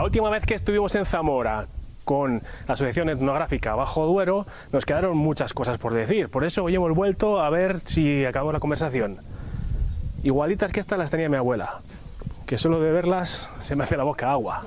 La última vez que estuvimos en Zamora con la Asociación Etnográfica Bajo Duero, nos quedaron muchas cosas por decir. Por eso hoy hemos vuelto a ver si acabamos la conversación. Igualitas que estas las tenía mi abuela, que solo de verlas se me hace la boca agua.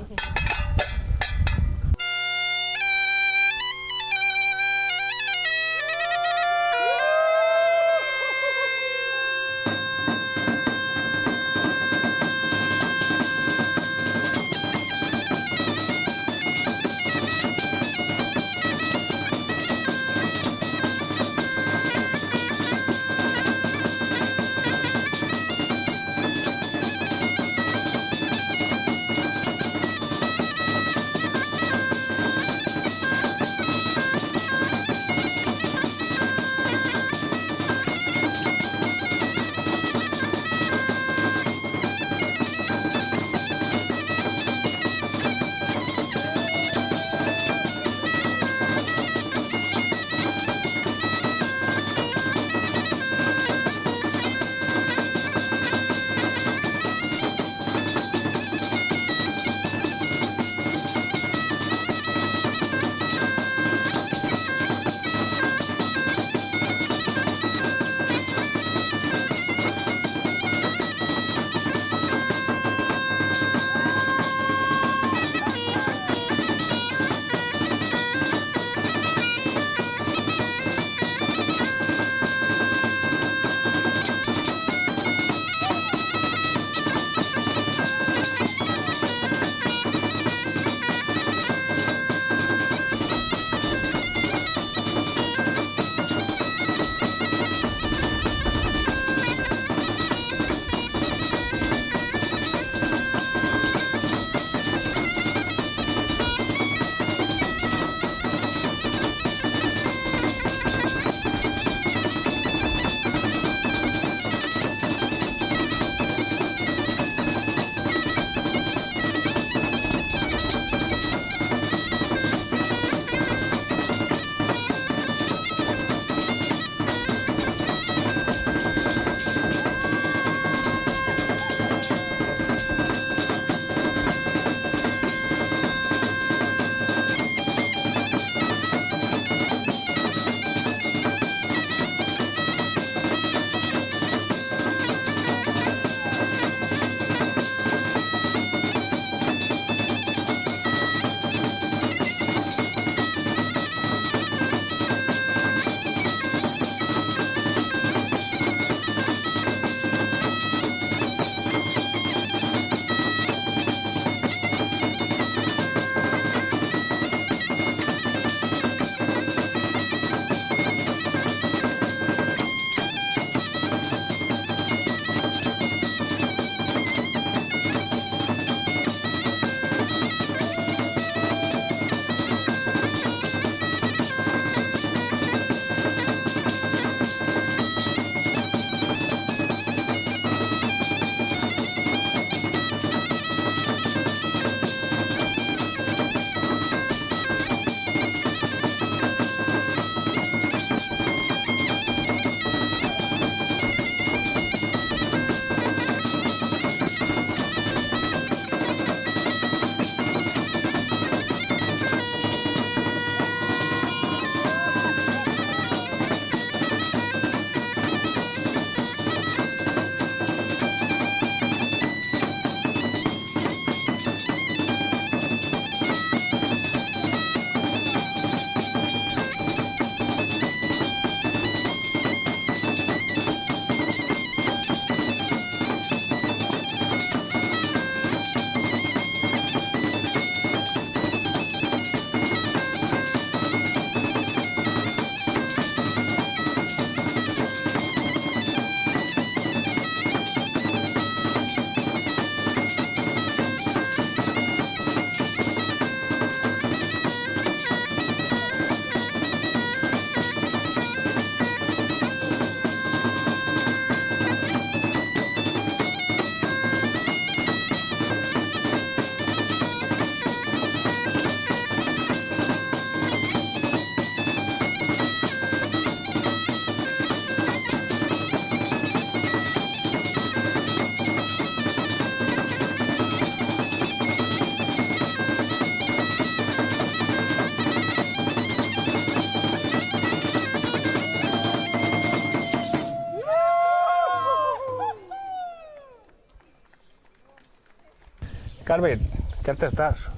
Carmen, ¿qué arte estás?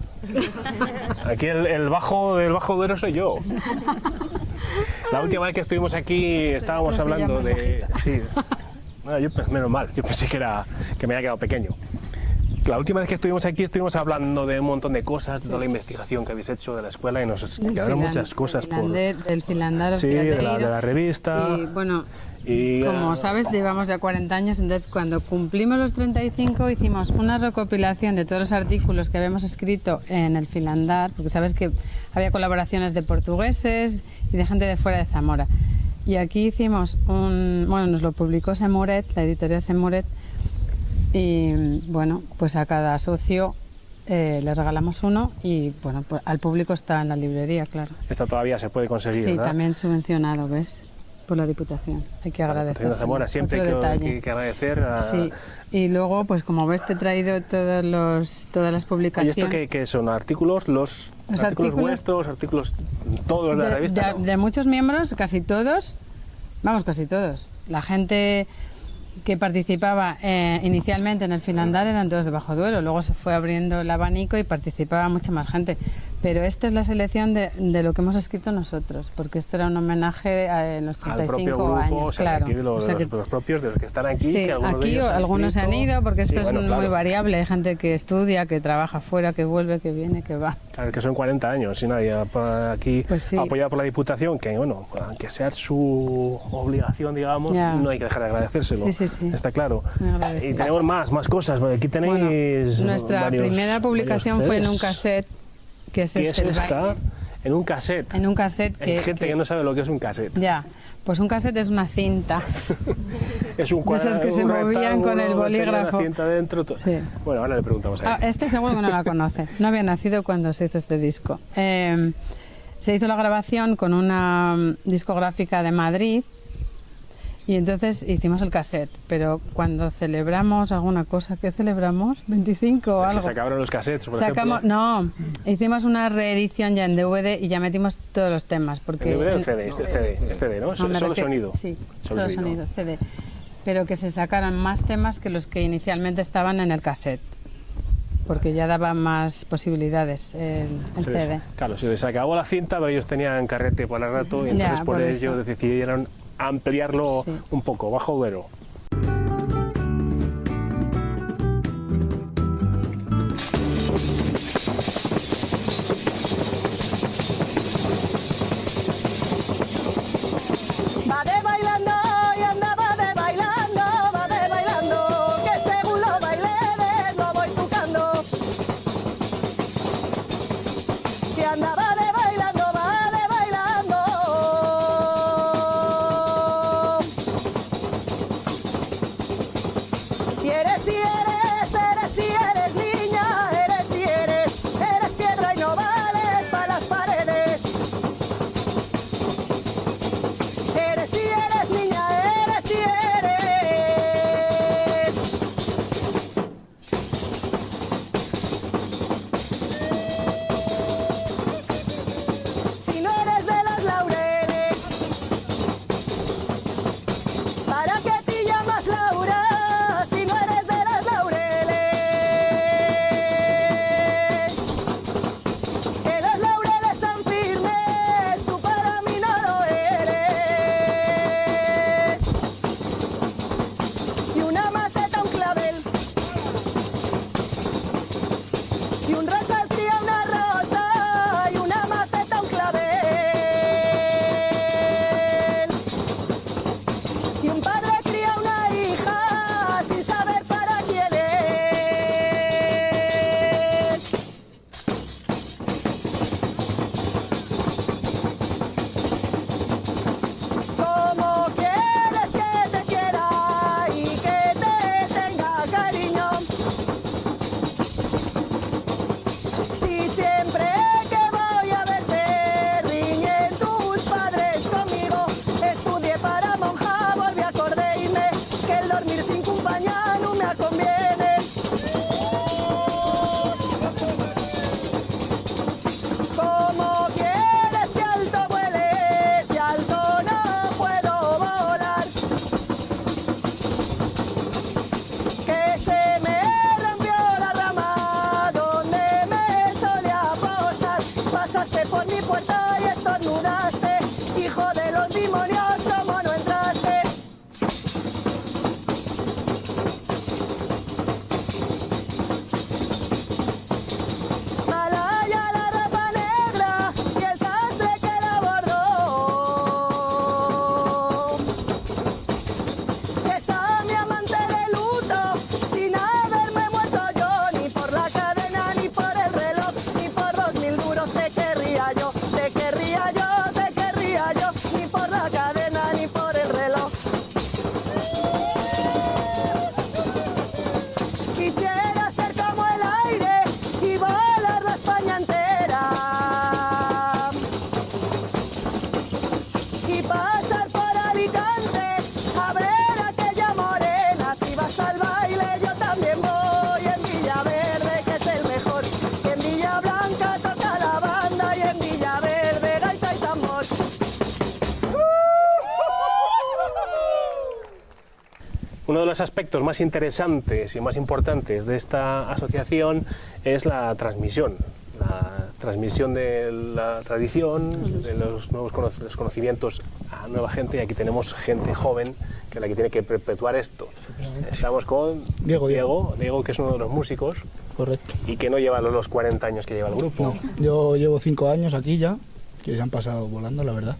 Aquí el, el bajo del bajo duero soy yo. La última vez que estuvimos aquí estábamos hablando de. Sí. No, yo, menos mal, yo pensé que, era, que me había quedado pequeño. La última vez que estuvimos aquí estuvimos hablando de un montón de cosas, de toda la investigación que habéis hecho de la escuela y nos quedaron muchas cosas por. Del filandar Sí, de la, de la revista. Y bueno, y, como ah, sabes, llevamos ya 40 años, entonces cuando cumplimos los 35 hicimos una recopilación de todos los artículos que habíamos escrito en el filandar, porque sabes que había colaboraciones de portugueses y de gente de fuera de Zamora. Y aquí hicimos un, bueno, nos lo publicó Semuret, la editorial Semuret, y bueno, pues a cada socio eh, le regalamos uno y bueno, pues al público está en la librería, claro. Esta todavía se puede conseguir, Sí, ¿verdad? también subvencionado, ¿ves? Por la Diputación. Hay que agradecer. Patrocina Zamora, siempre hay que, agradecer a... Sí, y luego, pues como ves, te he traído todos los, todas las ¿Y publicaciones. esto qué, qué son? ¿Artículos? ¿Los, Los artículos, artículos- vuestros? ¿Artículos todos de la revista? de- no? de muchos miembros, casi todos, vamos, casi todos. La gente que participaba eh, inicialmente en el Finlandar eran todos de Bajo Duero, luego se fue abriendo el abanico y participaba mucha más gente. Pero esta es la selección de, de lo que hemos escrito nosotros, porque esto era un homenaje a los Al 35 propio grupo, años, o sea, claro. aquí de los, O sea de los- que- de los propios, de los que están aquí. Sí, que algunos de aquí ellos han algunos se han ido porque Sí, esto bueno, es claro. muy variable. Hay gente que estudia, que trabaja fuera, que vuelve, que viene, que va. Claro, que son 40 años y nadie aquí Pues sí. apoyado por la Diputación, que bueno, aunque sea su obligación, digamos, Ya. no hay que dejar de agradecérselo. Sí, sí, sí. Está claro. Y tenemos más, más cosas. Aquí tenéis Bueno, nuestra varios- primera publicación fue en un cassette, que es ¿Qué es este esta? En un cassette. En un cassette Hay que, gente que... no sabe lo que es un cassette. Ya, pues un cassette es una cinta. Es un De esas que se movían con el bolígrafo. cinta dentro. Sí. Bueno, ahora le preguntamos a Ah, él. este seguro que no la conoce. No había nacido cuando se hizo este disco. Eh, se hizo la grabación con una mm, discográfica de Madrid y entonces hicimos el cassette. Pero cuando celebramos alguna cosa, ¿qué celebramos? ¿25 o algo? se acabaron los cassettes, por Sacamos, ejemplo. no, hicimos una reedición ya en DVD y ya metimos todos los temas. Porque ¿El DVD o el CD? Es el CD, es CD, ¿no? No, solo refiero- sonido. Sí, Solo sonido. sonido, CD. Pero que se sacaran más temas que los que inicialmente estaban en el cassette. Porque ya daba más posibilidades el, el Se les- CD. claro, se les acabó la cinta, pero ellos tenían carrete para el rato y Ya, entonces por, por ello eso. decidieron ampliarlo Sí. un poco, bajo Duero. Los aspectos más interesantes y más importantes de esta asociación es la transmisión, la transmisión de la tradición, de los nuevos cono- los conocimientos a nueva gente y aquí tenemos gente joven que es la que tiene que perpetuar esto. Estamos con Diego, Diego, Diego que es uno de los músicos Correcto. y que no lleva los- los 40 años que lleva el grupo. No, yo llevo cinco años aquí ya, que se han pasado volando, la verdad.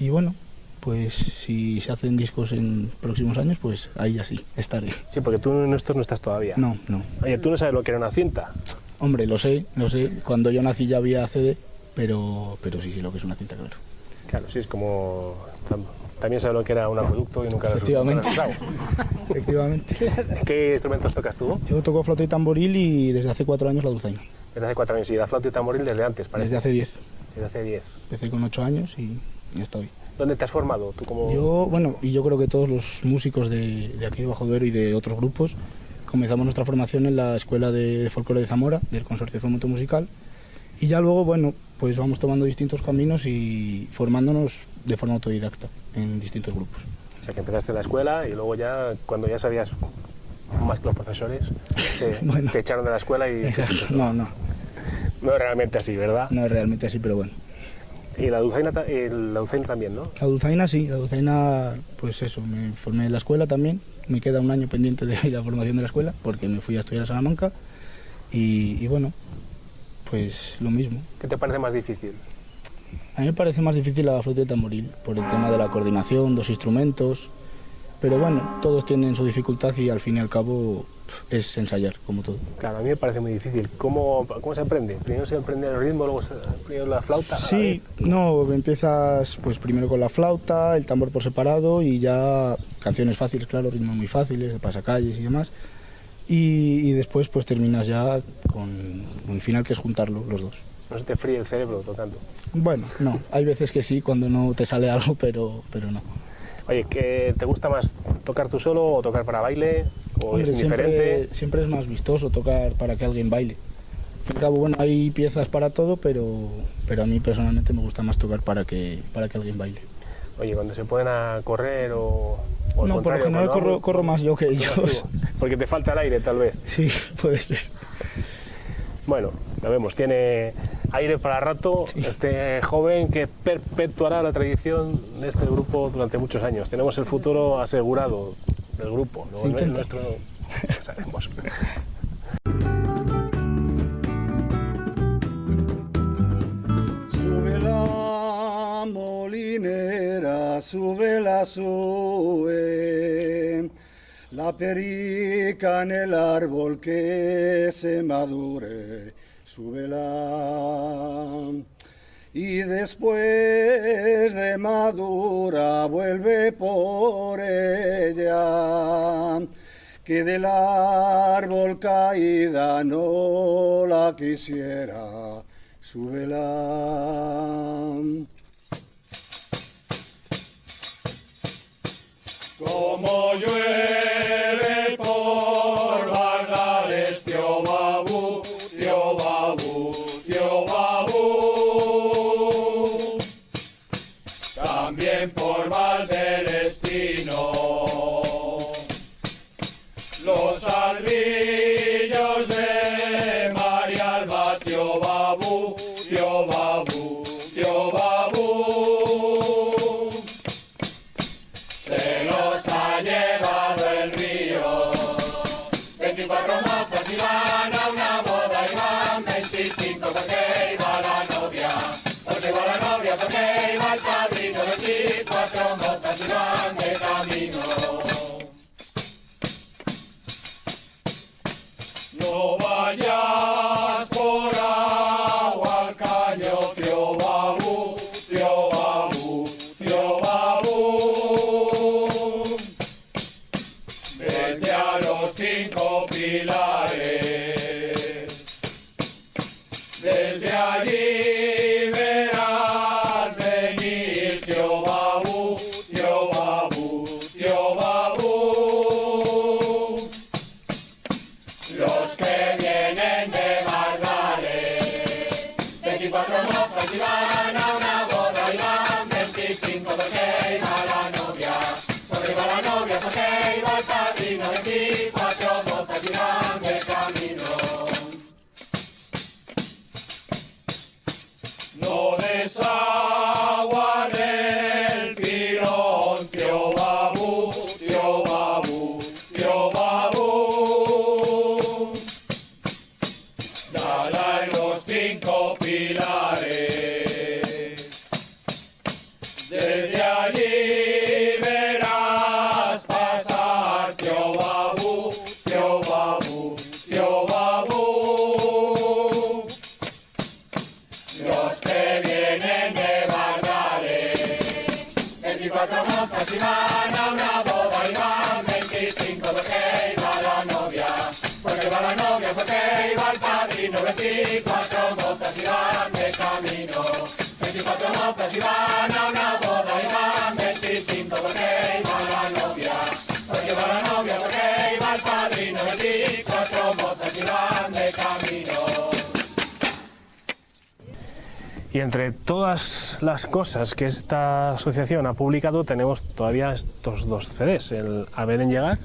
Y bueno, pues si se hacen discos en próximos años, pues ahí ya sí, estaré. Sí, porque tú en esto no estás todavía. No, no. Oye, tú no sabes lo que era una cinta. Hombre, lo sé, lo sé. Cuando yo nací ya había CD, pero, pero sí, sí, lo que es una cinta, claro. Claro, sí, es como... tam- También sabes lo que era un acueducto y nunca lo Efectivamente. lo. Efectivamente. ¿Qué instrumentos tocas tú? Yo toco flauta y tamboril y desde hace cuatro años la dulzaina. Desde hace cuatro años y la flauta y tamboril desde antes, parece. Desde hace diez. Desde hace diez. Empecé con ocho años y ya estoy. ¿Dónde te has formado? ¿Tú como... Yo, bueno, y yo creo que todos los músicos de, de aquí de Bajo Duero y de otros grupos comenzamos nuestra formación en la Escuela de Folclore de Zamora, del Consorcio de Fomento Musical, y ya luego, bueno, pues vamos tomando distintos caminos y formándonos de forma autodidacta en distintos grupos. O sea, que empezaste la escuela y luego ya, cuando ya sabías más que los profesores, te, Bueno. te echaron de la escuela y... No, no, No es realmente así, ¿verdad? no es realmente así, pero bueno. Y la dulzaina, y la dulzaina también, ¿no? La dulzaina sí, la dulzaina, pues eso, me formé en la escuela también, me queda un año pendiente de la formación de la escuela, porque me fui a estudiar a Salamanca, y, y bueno, pues lo mismo. ¿Qué te parece más difícil? A mí me parece más difícil la flauta de tamboril, por el tema de la coordinación, dos instrumentos, pero bueno, todos tienen su dificultad y al fin y al cabo es ensayar, como todo. Claro, a mí me parece muy difícil. ¿Cómo, cómo se aprende? Primero se aprende el ritmo, luego se, primero la flauta. Sí, no, empiezas pues primero con la flauta, el tambor por separado y ya canciones fáciles, claro, ritmos muy fáciles, de pasacalles y demás. Y, y después pues terminas ya con un final que es juntarlo los dos. No se te fríe el cerebro tocando. Bueno, no, hay veces que sí, cuando no te sale algo, pero, pero no. Oye, ¿qué ¿te gusta más tocar tú solo o tocar para baile? ¿O Hombre, es siempre, siempre es más vistoso tocar para que alguien baile. Al cabo, bueno, hay piezas para todo, pero, pero a mí personalmente me gusta más tocar para que, para que alguien baile. Oye, cuando se ponen a correr o... o no, por lo general corro, corro más yo que ellos. Porque te falta el aire, tal vez. Sí, puede ser. Bueno, lo vemos, tiene aire para rato este joven que perpetuará la tradición de este grupo durante muchos años. Tenemos el futuro asegurado del grupo, ¿no? El intenta. nuestro no sabemos. Sube la molinera, sube la sube, la perica en el árbol que se madure, súbela. Y después de madura vuelve por ella, que del árbol caída no la quisiera, súbela. Como llueve Iba la novia, porque iba el padrino. 24 mozas y van de camino. 24 mozas y van a una boda y van 25 porque iba la novia. Porque iba la novia, porque iba el padrino. 24 mozas y van de camino. Y entre todas las cosas que esta asociación ha publicado, tenemos todavía estos dos CDs, el A ver en llegar,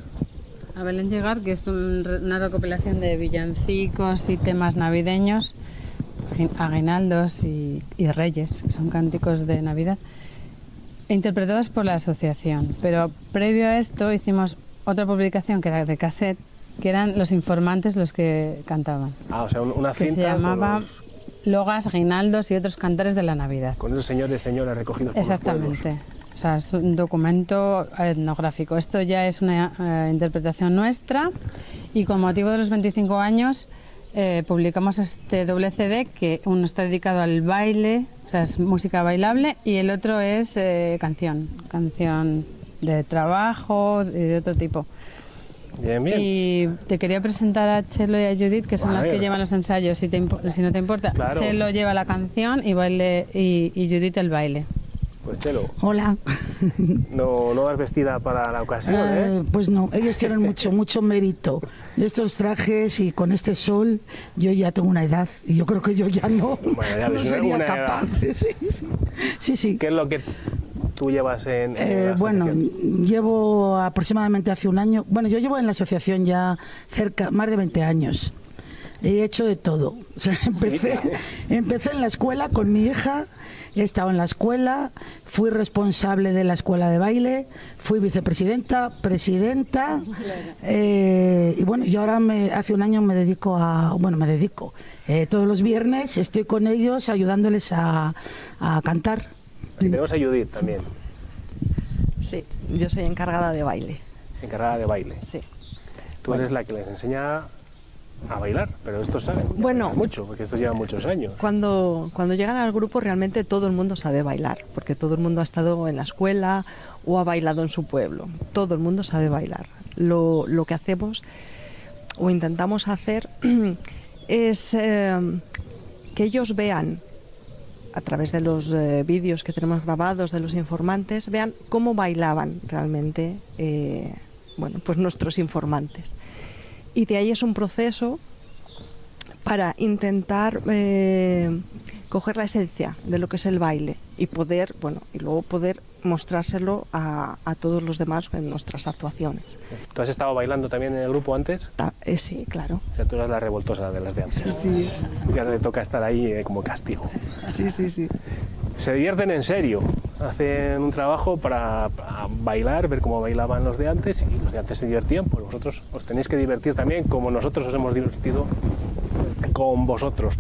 A Belén Llegar, que es un una recopilación de villancicos y temas navideños, agui- aguinaldos y, y reyes, que son cánticos de Navidad, interpretados por la asociación. Pero previo a esto hicimos otra publicación que era de cassette, que eran los informantes los que cantaban, ah, o sea, un- una que cinta se llamaba los- Logas, Aguinaldos y otros cantares de la Navidad. con esos señores y señoras recogidos por los Exactamente. O sea, es un documento etnográfico. Esto ya es una eh, interpretación nuestra y con motivo de los 25 años eh, publicamos este doble CD que uno está dedicado al baile, o sea, es música bailable y el otro es eh, canción, canción de trabajo y de otro tipo. Bien, bien. Y te quería presentar a Chelo y a Judith, que son A las que llevan los ensayos, si, te si no te importa. Claro. Chelo lleva la canción y, baile, y, y Judith el baile. Pues Chelo, Hola. no, no vas vestida para la ocasión, ¿eh? Eh, pues no, ellos tienen mucho, mucho mérito. Estos trajes y con este sol, yo ya tengo una edad y yo creo que yo ya no, Bueno, ya no sería capaz. Sí, sí. sí. ¿Qué es lo que tú llevas en, en Eh, bueno, llevo aproximadamente hace un año, bueno, yo llevo en la asociación ya cerca, más de 20 años. He hecho de todo. O sea, empecé, empecé en la escuela con mi hija, he estado en la escuela, fui responsable de la escuela de baile, fui vicepresidenta, presidenta, eh, y bueno, yo ahora me, hace un año me dedico a, bueno, me dedico, eh, todos los viernes estoy con ellos ayudándoles a, a cantar. Y tenemos a Judith también, Sí, yo soy encargada de baile. encargada de baile. Sí. Tú eres la que les enseña a bailar, pero estos saben Bueno. mucho, porque estos llevan muchos años. Cuando, cuando llegan al grupo realmente todo el mundo sabe bailar, porque todo el mundo ha estado en la escuela o ha bailado en su pueblo. Todo el mundo sabe bailar. Lo, lo que hacemos o intentamos hacer es eh, que ellos vean a través de los eh, vídeos que tenemos grabados de los informantes, vean cómo bailaban realmente eh, bueno, pues nuestros informantes. Y de ahí es un proceso para intentar eh, coger la esencia de lo que es el baile y poder, bueno, y luego poder mostrárselo a, a todos los demás en nuestras actuaciones. ¿Tú has estado bailando también en el grupo antes? Ta- eh, sí, claro. O sea, tú eras la revoltosa de las de antes. Sí, Ya le toca estar ahí eh, como castigo. sí, sí, sí. Se divierten en serio, hacen un trabajo para bailar, ver cómo bailaban los de antes y los de antes se divertían, pues vosotros os tenéis que divertir también como nosotros os hemos divertido con vosotros.